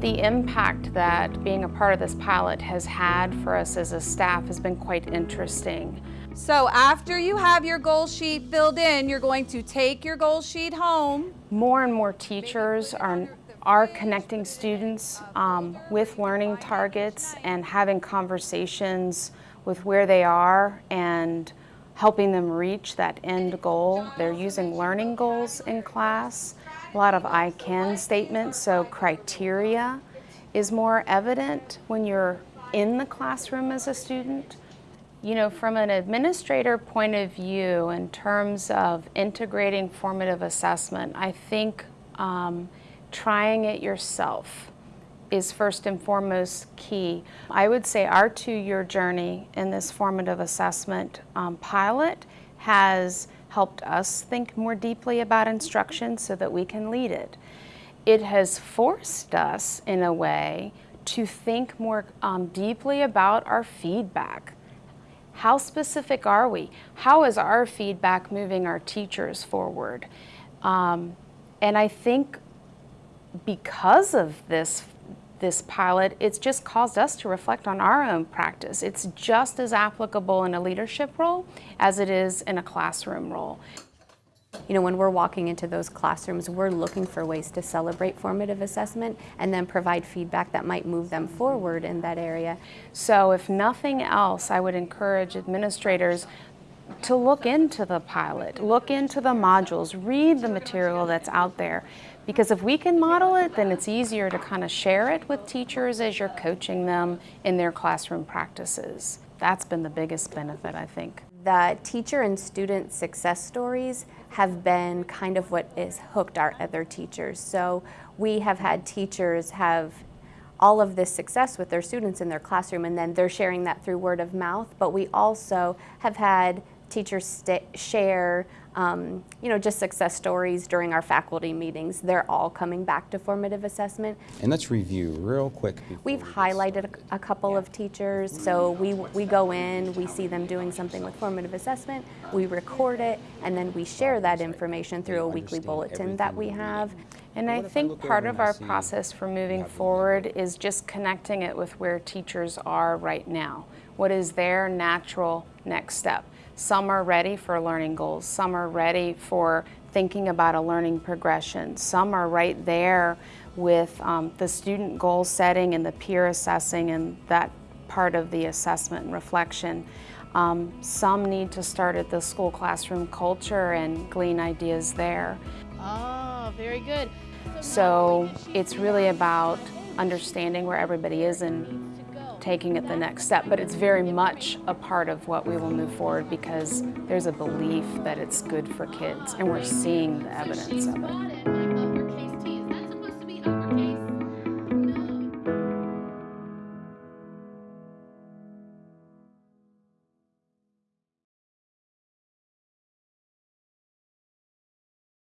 the impact that being a part of this pilot has had for us as a staff has been quite interesting. So after you have your goal sheet filled in, you're going to take your goal sheet home. More and more teachers are, are connecting students um, with learning targets and having conversations with where they are and helping them reach that end goal. They're using learning goals in class, a lot of I can statements, so criteria is more evident when you're in the classroom as a student. You know, from an administrator point of view, in terms of integrating formative assessment, I think um, trying it yourself is first and foremost key. I would say our two-year journey in this formative assessment um, pilot has helped us think more deeply about instruction so that we can lead it. It has forced us, in a way, to think more um, deeply about our feedback. How specific are we? How is our feedback moving our teachers forward? Um, and I think because of this, this pilot, it's just caused us to reflect on our own practice. It's just as applicable in a leadership role as it is in a classroom role. You know, when we're walking into those classrooms, we're looking for ways to celebrate formative assessment and then provide feedback that might move them forward in that area. So if nothing else, I would encourage administrators to look into the pilot, look into the modules, read the material that's out there. Because if we can model it, then it's easier to kind of share it with teachers as you're coaching them in their classroom practices. That's been the biggest benefit, I think the teacher and student success stories have been kind of what has hooked our other teachers. So we have had teachers have all of this success with their students in their classroom and then they're sharing that through word of mouth, but we also have had teachers share um, you know, just success stories during our faculty meetings. They're all coming back to formative assessment. And let's review real quick. We've highlighted a, a couple yeah. of teachers. So we, we go in, we see them doing something with formative assessment, we record it, and then we share that information through a weekly bulletin that we have. And I think part of our process for moving forward is just connecting it with where teachers are right now. What is their natural next step? Some are ready for learning goals. Some are ready for thinking about a learning progression. Some are right there with um, the student goal setting and the peer assessing and that part of the assessment and reflection. Um, some need to start at the school classroom culture and glean ideas there. Oh, very good. So it's really about understanding where everybody is and taking it the next step, but it's very much a part of what we will move forward because there's a belief that it's good for kids and we're seeing the evidence of it.